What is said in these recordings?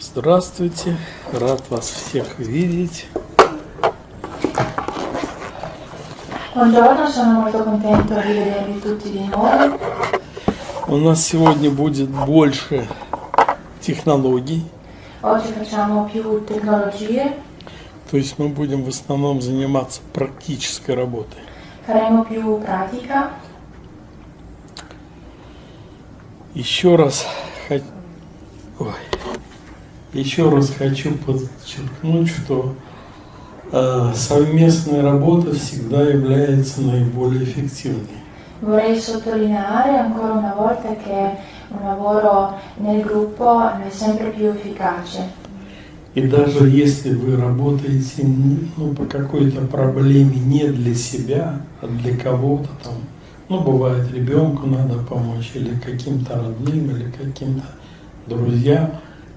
Здравствуйте, рад вас всех видеть. У нас сегодня будет больше технологий, Oggi facciamo più tecnologie, то есть мы будем в основном заниматься практической работой. faremo più pratica. Еще раз, Ой. Еще раз хочу подчеркнуть, что э, совместная работа всегда является наиболее эффективной. Vorrei sottolineare ancora una volta che un lavoro nel gruppo è sempre più efficace. И даже если вы работаете ну, по какой-то проблеме не для себя, а для кого-то там, ну, бывает, ребенку надо помочь, или каким-то родным, или каким-то друзьям,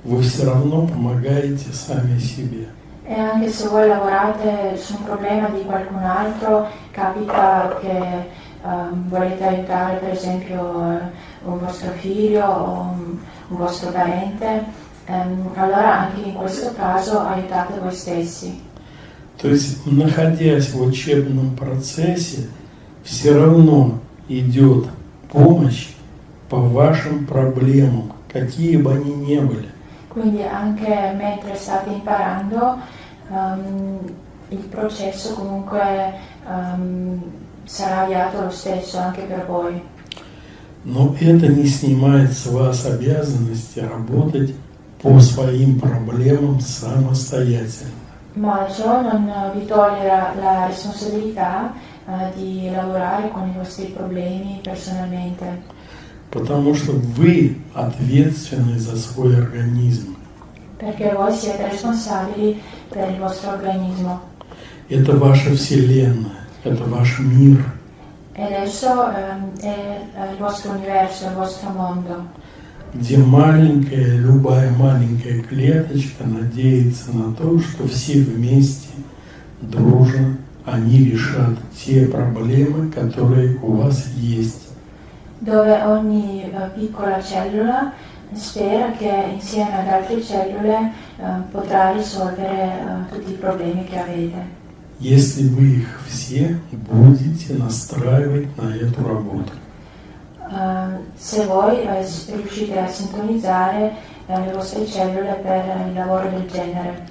вы все равно помогаете сами себе. E anche se voi lavorate su un problema di qualcun altro, capita che ehm, volete aiutare per esempio eh, un vostro figlio o un, un vostro parente, ehm, allora anche in questo caso aiutate voi stessi. То есть, находясь в учебном процессе, все равно идет помощь по вашим проблемам, какие бы они ни были. Quindi anche mentre state imparando ehm, il processo comunque ehm, sarà avviato lo stesso anche per voi. Но это не снимает с вас обязанности работать по своим проблемам самостоятельно. Ma ciò non vi toglie la, la responsabilità eh, di lavorare con i vostri problemi personalmente, Потому что вы ответственны за свой организм. perché voi siete responsabili per il vostro organismo. Это ваша вселенная, это ваш мир. E adesso ehm, è eh, il vostro universo, il vostro mondo, где маленькая, любая маленькая клеточка надеется на то, что все вместе, дружно, они решат те проблемы, которые у вас есть. dove ogni eh, piccola cellula spera che insieme ad altre cellule eh, potrà risolvere eh, tutti i problemi che avete. Если вы их все будете настраивать на эту работу. Eh, se voi eh, riuscite a sintonizzare eh, le vostre cellule per il lavoro del genere.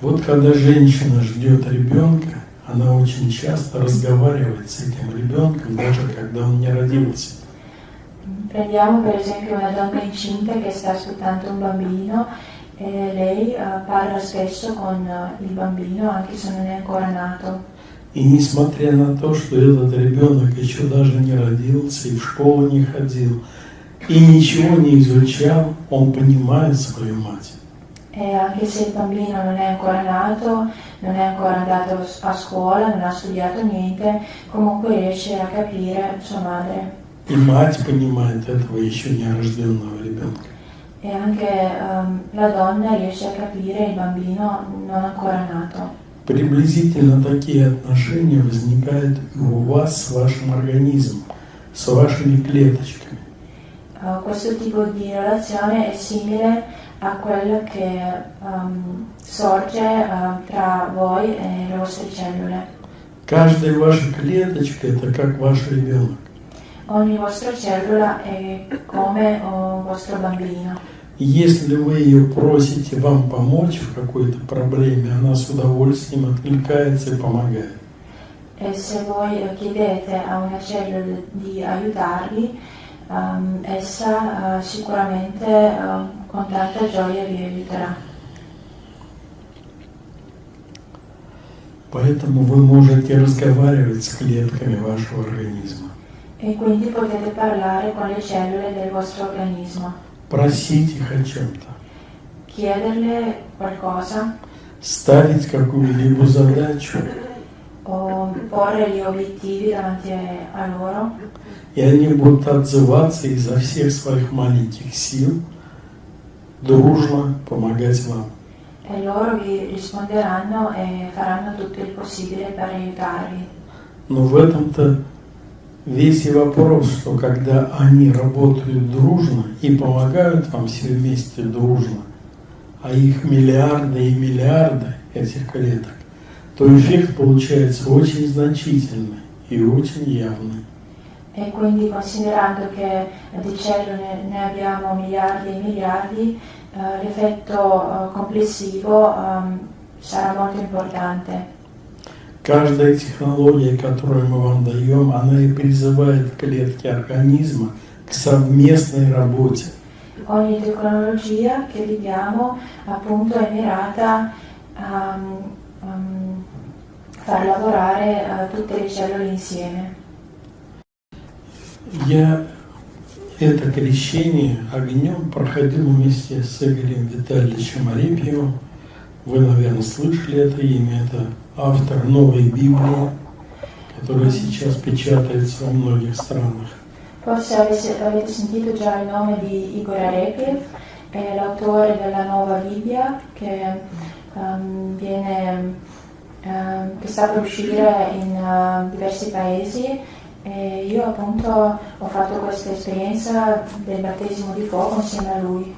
Вот когда женщина ждет rебенка, она очень часто разговаривает с этим ребенком, даже когда он не родился. Prendiamo per esempio una donna incinta che sta aspettando un bambino e lei eh, parla spesso con eh, il bambino anche se non è ancora nato. И несмотря на то, что этот ребенок еще даже не родился и в школу не ходил, и ничего не изучал, он понимает свою мать. E anche se il bambino non è ancora nato, non è ancora andato a scuola, non ha studiato niente, comunque riesce a capire sua madre. И мать понимает этого еще нерожденного ребенка. E anche ehm, la donna riesce a capire il bambino non ancora nato. Приблизительно такие отношения возникают и у вас с вашим организмом, с вашими клеточками. Eh, questo tipo di relazione è simile a quella che ehm, sorge eh, tra voi e le vostre cellule. Каждая ваша клеточка – это как ваш ребенок. Ogni vostra cellula è come un vostro bambino. И Если вы ее просите вам помочь в какой-то проблеме, она с удовольствием откликается и помогает. E se voi eh, chiedete a una cellula di aiutarvi, ehm, essa eh, sicuramente eh, con tanta gioia vi aiuterà. Поэтому вы можете разговаривать с клетками вашего организма, E quindi potete parlare con le cellule del vostro organismo, просить их о чем-то, ставить какую-либо задачу, и они будут отзываться изо всех своих маленьких сил дружно помогать вам. E loro vi risponderanno e faranno tutto il possibile per aiutarvi. Но в этом-то весь и вопрос, что когда они работают дружно и помогают вам все вместе дружно, а их миллиарды и миллиарды этих клеток, то эффект получается очень значительный и очень явный. E quindi considerando che di cellule ne abbiamo miliardi e miliardi, eh, l'effetto eh, complessivo ehm, sarà molto importante. Каждая технология, которую мы вам даем, она и призывает клетки организма к совместной работе. Ogni tecnologia che vi diamo appunto è mirata a um, far lavorare eh, tutte le cellule insieme. Я это крещение огнем проходил вместе с Игорем Витальевичем Арепьевым. Вы, наверное, слышали это имя. Это автор новой Библии, которая сейчас печатается во многих странах. Forse avete, avete sentito già il nome di Igor Arepiev, è l'autore della nuova Bibbia che, um, viene, um, che sta per uscire in uh, diversi paesi e io appunto ho fatto questa esperienza del battesimo di fuoco insieme a lui.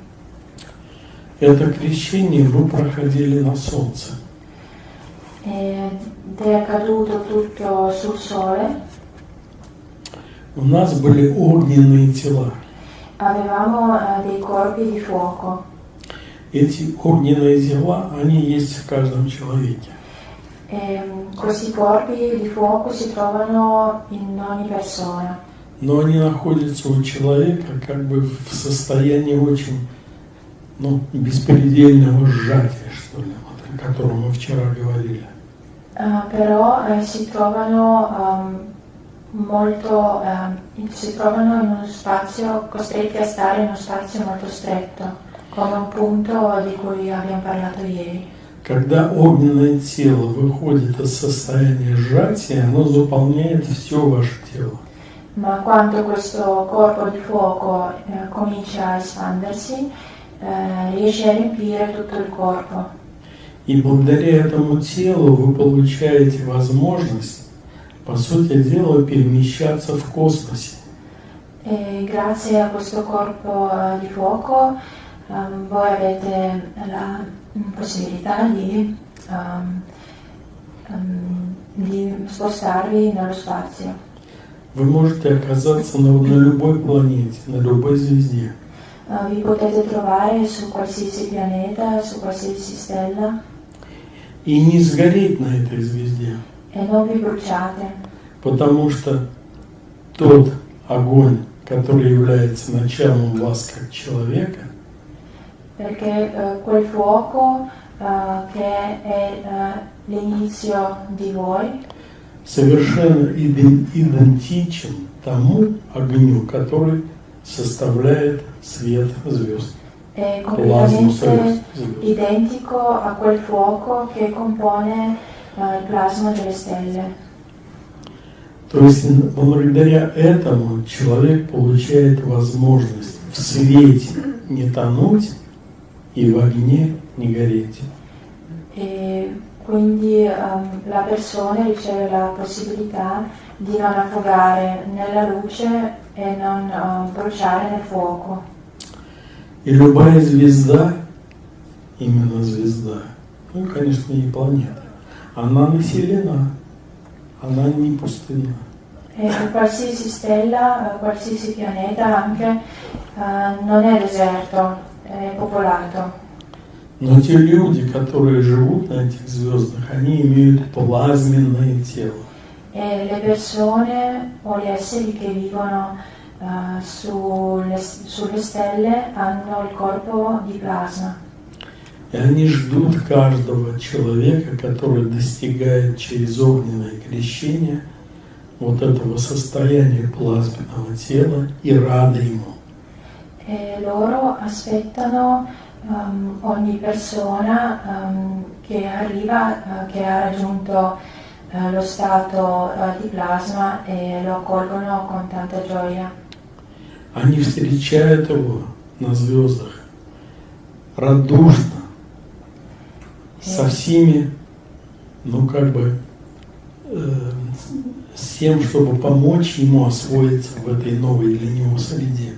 Это крещение вы проходили на солнце. È accaduto tutto sul sole. У нас были огненные тела. Avevamo uh, dei corpi di fuoco. Эти огненные тела, они есть в каждом человеке. E, questi corpi di fuoco si trovano in ogni persona. Но они находятся у человека как бы в состоянии очень ну, беспредельного сжатия, что ли, вот, о котором мы вчера говорили. Uh, però eh, si trovano um, molto um, si trovano in uno spazio costretti a stare in uno spazio molto stretto come un punto di cui abbiamo parlato ieri Когда огненное тело выходит из состояния сжатия, оно заполняет все ваше тело. ma quando questo corpo di fuoco eh, comincia a espandersi eh, riesce a riempire tutto il corpo И благодаря этому телу вы получаете возможность, по сути дела, перемещаться в космосе. e grazie a questo corpo eh, di fuoco ehm, voi avete la mm, possibilità di, ehm, ehm, di spostarvi nello spazio Вы можете оказаться на, на любой планете, на любой звезде. Eh, vi potete trovare su qualsiasi pianeta, su qualsiasi stella И не сгореть на этой звезде, потому что тот огонь, который является началом вас как человека, perché eh, quel fuoco eh, che è eh, l'inizio di voi совершенно иден- идентичен тому огню, который составляет свет звезд, è плазму completamente звезд. звезд. identico a quel fuoco che compone eh, il plasma delle stelle. То есть н- благодаря этому человек получает возможность в свете не тонуть и в огне не гореть. E quindi ehm, la persona riceve la possibilità di non affogare nella luce e non ehm, bruciare nel fuoco. И любая звезда, именно звезда, ну, конечно, не планета, она населена, она не пустынна. E qualsiasi stella, qualsiasi pianeta anche eh, non è deserto, è popolato. Но те люди, которые живут на этих звездах, они имеют плазменное тело. E le persone o gli esseri che vivono eh, sulle, sulle stelle hanno il corpo di plasma. И они ждут каждого человека, который достигает через огненное крещение вот этого состояния плазменного тела и рады ему. E loro aspettano ehm, ogni persona ehm, che arriva, eh, che ha raggiunto eh, lo stato eh, di plasma e lo accolgono con tanta gioia. Они встречают его на звездах радушно, со всеми, ну как бы, э, с тем, чтобы помочь ему освоиться в этой новой для него среде.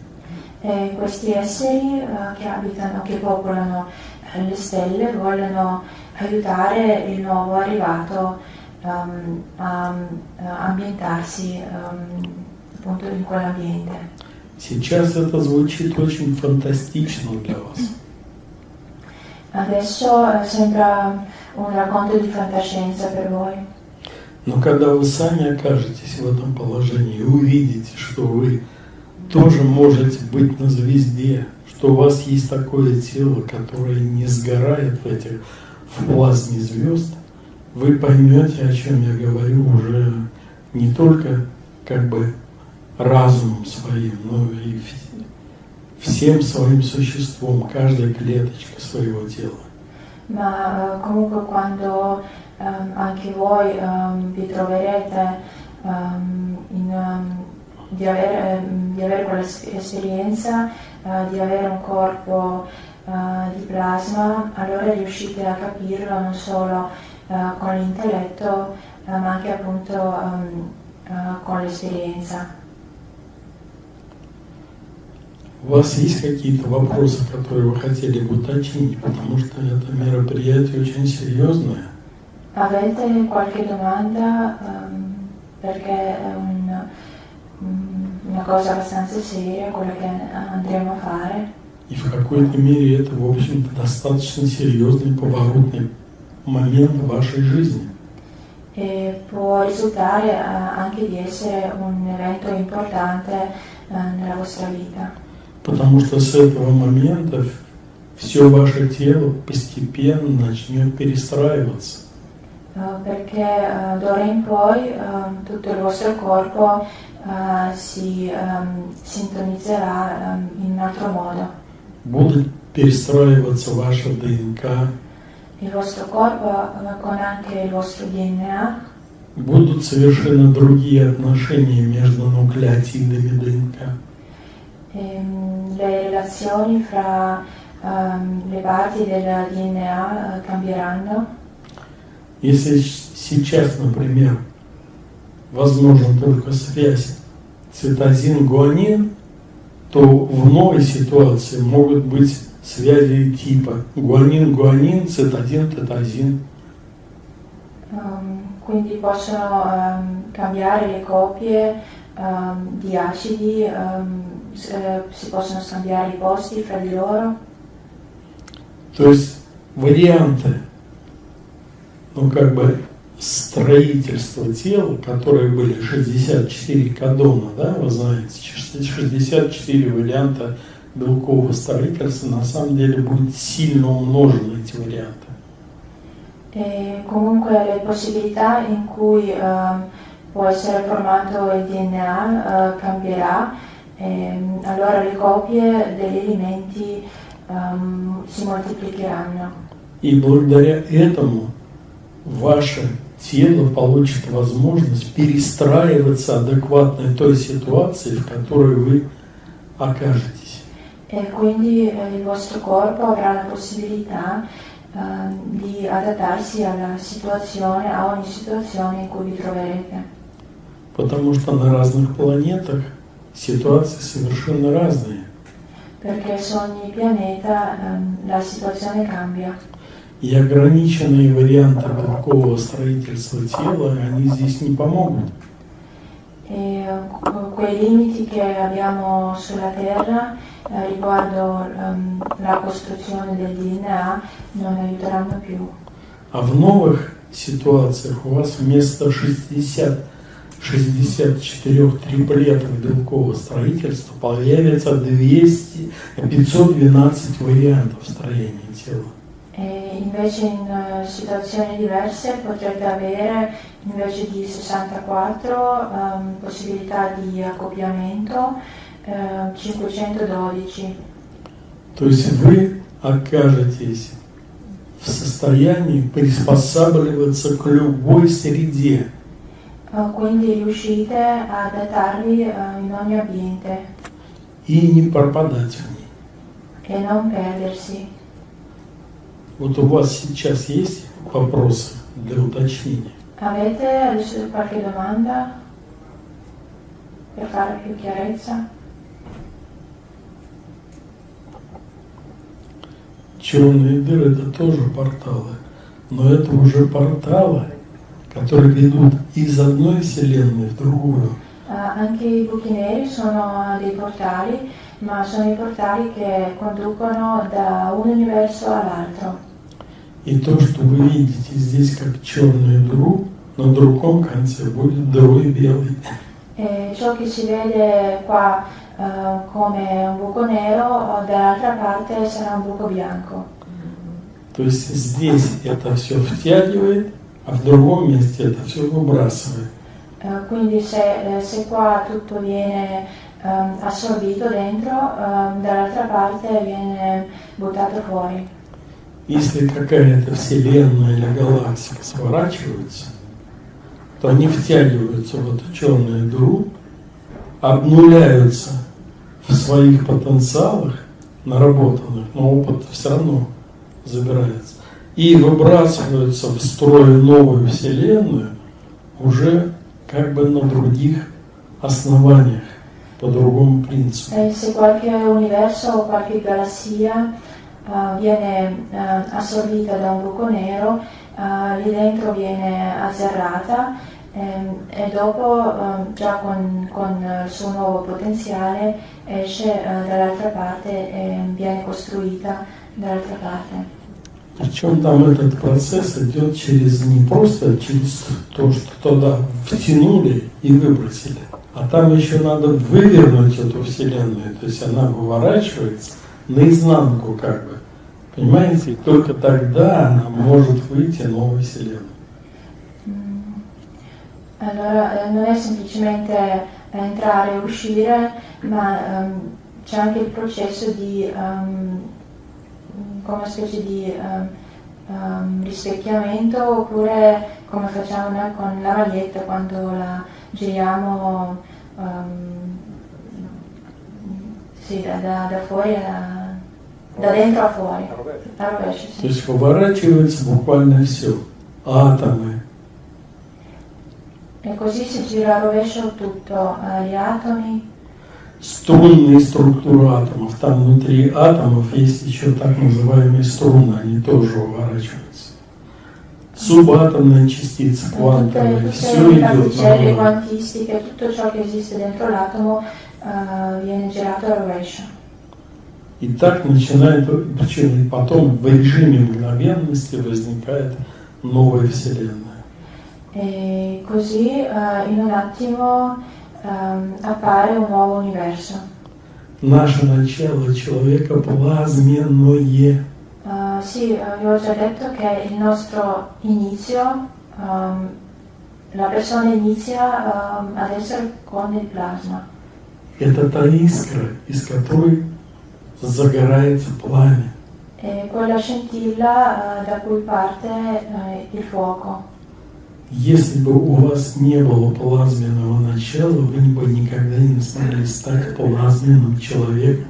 E questi esseri uh, che abitano, che popolano uh, le stelle, vogliono aiutare il nuovo arrivato um, a uh, ambientarsi um, appunto in quell'ambiente. Сейчас это звучит очень фантастично для вас. Adesso sembra un racconto di fantascienza per voi. Но когда вы сами окажетесь в этом положении и увидите, что вы тоже можете быть на звезде, что у вас есть такое тело, которое не сгорает в этих в плазме звезд, вы поймете, о чем я говорю, уже не только как бы разумом своим, но и всем своим существом, каждой клеточкой своего тела. Ma comunque quando um, anche voi um, vi troverete um, in, di, avere, di, avere, quell'esperienza, uh, di avere un corpo uh, di plasma, allora riuscite a capirlo non solo uh, con l'intelletto, ma anche appunto con l'esperienza. У вас есть какие-то вопросы, которые вы хотели бы уточнить, потому что это мероприятие очень серьезное. Avete qualche domanda? Um, perché è un, una cosa abbastanza seria quella che andremo a fare. И в какой-то мере это, в общем-то, достаточно серьезный поворотный момент в вашей жизни. E può risultare anche di essere un evento importante nella vostra vita. Потому что с этого момента все ваше тело постепенно начнет перестраиваться. Uh, perché uh, d'ora in poi uh, tutto il vostro corpo si sintonizzerà in un altro modo. Будет перестраиваться ваша ДНК. Il vostro corpo con anche il vostro DNA. Будут совершенно другие отношения между нуклеотидами ДНК. Ehm, le relazioni fra um, le parti del DNA uh, cambieranno. Если сейчас, например, возможна только связь цитозин-гуанин, то в новой ситуации могут быть связи типа гуанин-гуанин, цитозин-тетазин. Um, quindi possono um, cambiare le copie um, di acidi eh, si possono scambiare i posti fra di loro. То есть варианты, ну как бы строительства тела, которые были 64 кадона, да, вы знаете, 64 варианта белкового строительства, на самом деле будет сильно умножены эти варианты. E comunque le possibilità in cui uh, può essere formato il DNA uh, cambierà ehm, allora le copie degli elementi um, si moltiplicheranno. И благодаря этому ваше тело получит возможность перестраиваться адекватно той ситуации, в которой вы окажетесь. E quindi eh, il vostro corpo avrà la possibilità eh, di adattarsi alla situazione, a ogni situazione in cui vi troverete. Потому что на разных планетах ситуации совершенно разные. Perché su ogni pianeta um, la situazione cambia. И ограниченные варианты белкового строительства тела, они здесь не помогут. E quei limiti che abbiamo sulla Terra eh, riguardo um, la costruzione del DNA non aiuteranno più. А в новых ситуациях у вас вместо 60 64 триплетов белкового строительства появится 200, 512 вариантов строения тела. E invece in uh, situazioni diverse potrete avere invece di 64 um, possibilità di accoppiamento uh, 512. То есть вы окажетесь в состоянии приспосабливаться к любой среде. Uh, quindi riuscite ad adattarvi uh, in ogni ambiente и не пропадать в ней. e non perdersi. Вот у вас сейчас есть вопросы для уточнения? Avete adesso qualche domanda per fare più chiarezza? Черные дыры это тоже порталы, но это уже порталы, которые ведут из одной вселенной в другую. Uh, anche i buchi neri sono dei portali, ma sono i portali che conducono da un universo all'altro. И то, что вы видите здесь как черную дыру, на другом конце будет дырой белой. E ciò che si vede qua uh, come un buco nero, dall'altra parte sarà un buco bianco. То есть здесь это все втягивает, а в другом месте это все выбрасывает. Uh, quindi se, se, qua tutto viene um, assorbito dentro, dall'altra parte viene buttato fuori. Если какая-то вселенная или галактика сворачивается, то они втягиваются в эту черную дыру, обнуляются в своих потенциалах, наработанных, но опыт все равно забирается, и выбрасываются в строй новую вселенную уже как бы на других основаниях, по другому принципу. E se qualche universo o qualche galassia uh, viene uh, assorbita da un buco nero, uh, lì dentro viene azzerrata ehm, e dopo ehm, già con, con, il suo nuovo potenziale esce dall'altra parte e viene costruita dall'altra parte. Причем там этот процесс идет через не просто через то, что туда втянули и выбросили, а там еще надо вывернуть эту вселенную, то есть она выворачивается наизнанку как бы. Понимаете? Только тогда она может выйти новая вселенная. Allora non è semplicemente entrare e uscire, ma um, c'è anche il processo di um, come una specie di um, um, rispecchiamento oppure come facciamo noi con la maglietta quando la giriamo um, sì, da, da, da, fuori a, da dentro a fuori. A rovescio, sì. То есть поворачивается буквально все. Атомы. E così si gira a rovescio tutto, gli atomi, струнные структуры атомов. Там внутри атомов есть еще так называемые струны, они тоже уворачиваются. Субатомные частицы, квантовые, все идет на. И так начинает, причем и потом в режиме мгновенности возникает новая Вселенная. E così uh, in un attimo um, appare un nuovo universo. Наше начало человека плазменное. Uh, sì, vi ho già detto che il nostro inizio, um, la persona inizia um, ad essere con il plasma. Это та искра, из которой загорается пламя. È quella scintilla uh, da cui parte uh, il fuoco. Если бы у вас не было плазменного начала, вы бы никогда не смогли стать плазменным человеком.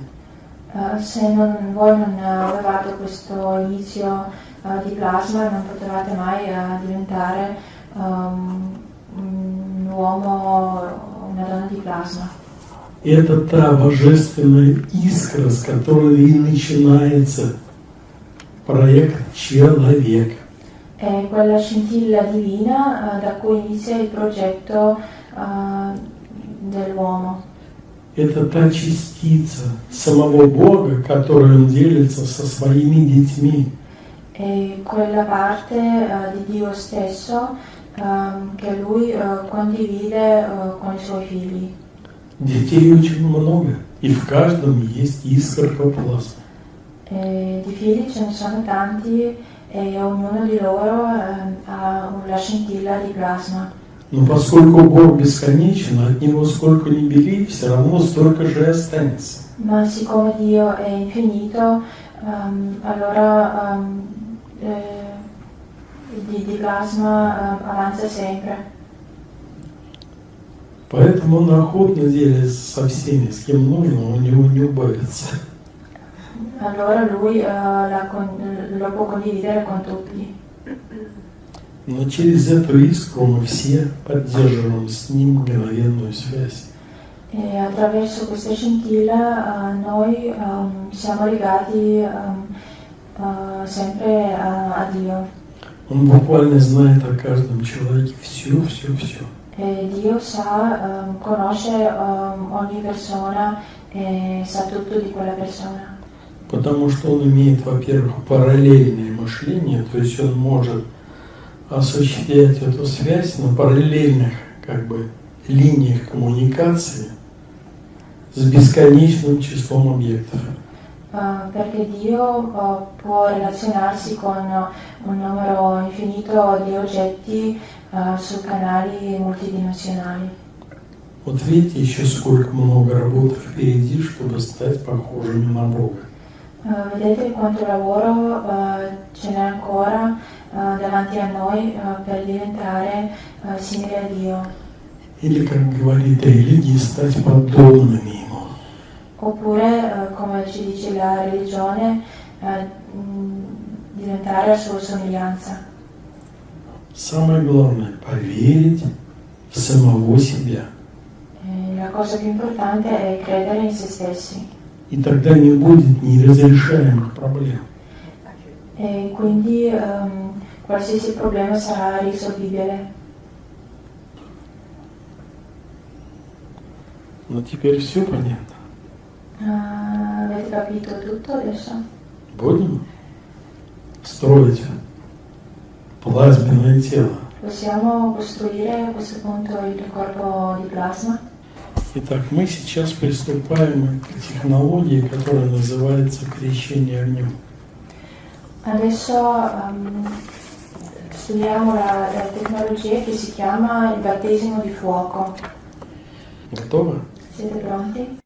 Se non, voi non avevate questo inizio di plasma, non potevate mai diventare um, un uomo, una donna di plasma. Это та божественная искра, с которой и начинается проект «Человек». è quella scintilla divina uh, da cui inizia il progetto uh, dell'uomo. Это та частица самого Бога, которой Он делится со своими детьми. È quella parte uh, di Dio stesso um, che Lui condivide con i Suoi figli. Детей очень много, и в каждом есть искорка плазмы. E di figli ce ne sono tanti e ognuno di loro eh, ha una scintilla di plasma. Но поскольку Бог бесконечен, от Него сколько ни бери, все равно столько же и останется. Ma siccome Dio è infinito, um, allora um, eh, di, di, plasma um, avanza sempre. Поэтому он охотно делится со всеми, с кем нужно, у него не убавится. allora lui eh, la con- lo può condividere con tutti. Но через эту искру мы все поддерживаем с ним мгновенную связь. E attraverso questa scintilla eh, noi ehm, siamo legati ehm, eh, sempre a, a Dio. Он буквально знает о каждом человеке все, все, все. E Dio sa, ehm, conosce ehm, ogni persona e sa tutto di quella persona. Потому что он имеет, во-первых, параллельное мышление, то есть он может осуществлять эту связь на параллельных как бы линиях коммуникации с бесконечным числом объектов. Eh, perché Dio eh, può relazionarsi con un numero infinito di oggetti su canali multidimensionali. Вот видите, еще сколько много работы впереди, чтобы стать похожими на Бога. Eh, vedete quanto lavoro eh, ce n'è ancora eh, davanti a noi eh, per diventare eh, simili a Dio. Или, как говорит религия, стать подобными Ему. Oppure, eh, come ci dice la religione, eh, mh, diventare a sua somiglianza. Самое главное – поверить в самого себя. Eh, la cosa più importante è credere in se stessi. И тогда не будет неразрешаемых проблем. E quindi ehm, qualsiasi problema sarà risolvibile. Но теперь все понятно. Ah, avete capito tutto adesso? Будем строить плазменное тело. Possiamo costruire a questo punto il corpo di plasma? Итак, мы сейчас приступаем к технологии, которая называется крещение огнем. Adesso ehm, studiamo la, la tecnologia che si chiama il battesimo di fuoco. Готовы? Siete pronti?